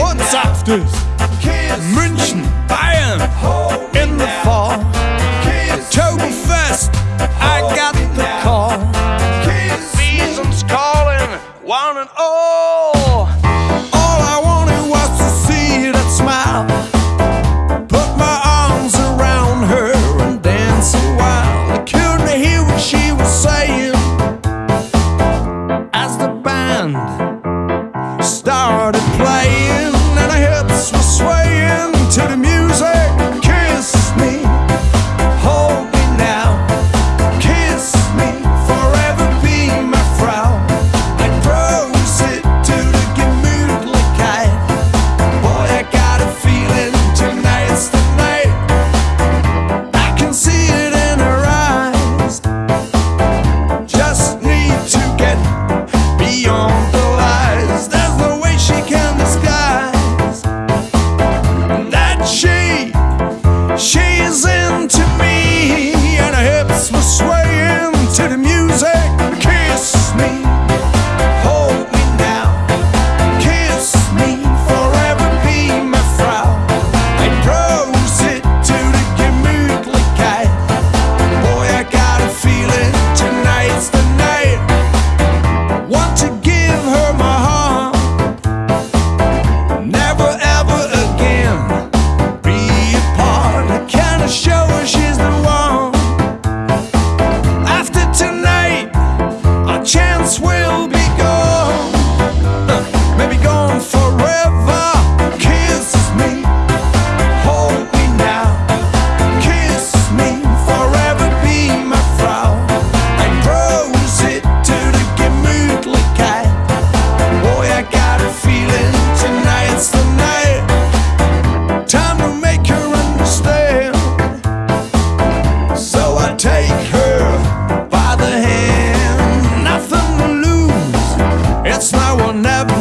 und saftig. München, Bayern, started I will never